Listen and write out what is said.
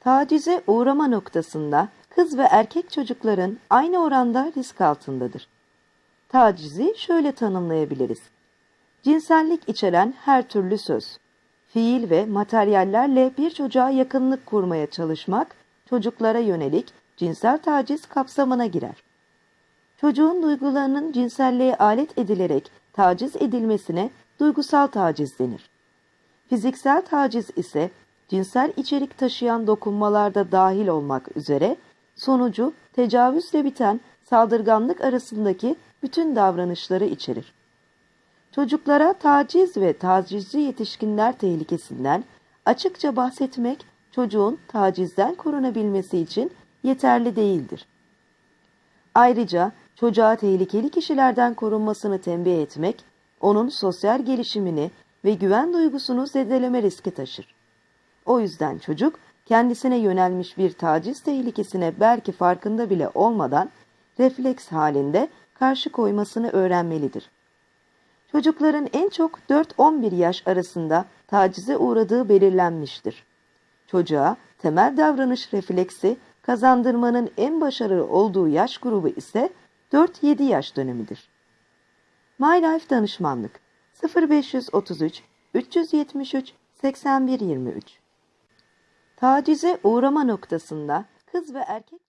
Tacize uğrama noktasında kız ve erkek çocukların aynı oranda risk altındadır. Tacizi şöyle tanımlayabiliriz. Cinsellik içeren her türlü söz, fiil ve materyallerle bir çocuğa yakınlık kurmaya çalışmak, çocuklara yönelik cinsel taciz kapsamına girer. Çocuğun duygularının cinselliğe alet edilerek taciz edilmesine duygusal taciz denir. Fiziksel taciz ise cinsel içerik taşıyan dokunmalarda dahil olmak üzere sonucu tecavüzle biten saldırganlık arasındaki bütün davranışları içerir. Çocuklara taciz ve tacizci yetişkinler tehlikesinden açıkça bahsetmek çocuğun tacizden korunabilmesi için yeterli değildir. Ayrıca çocuğa tehlikeli kişilerden korunmasını tembih etmek, onun sosyal gelişimini ve güven duygusunu zedeleme riski taşır. O yüzden çocuk kendisine yönelmiş bir taciz tehlikesine belki farkında bile olmadan refleks halinde karşı koymasını öğrenmelidir. Çocukların en çok 4-11 yaş arasında tacize uğradığı belirlenmiştir. Çocuğa temel davranış refleksi kazandırmanın en başarılı olduğu yaş grubu ise 4-7 yaş dönemidir. My Life Danışmanlık 0533 373 8123 Tacize uğrama noktasında kız ve erkek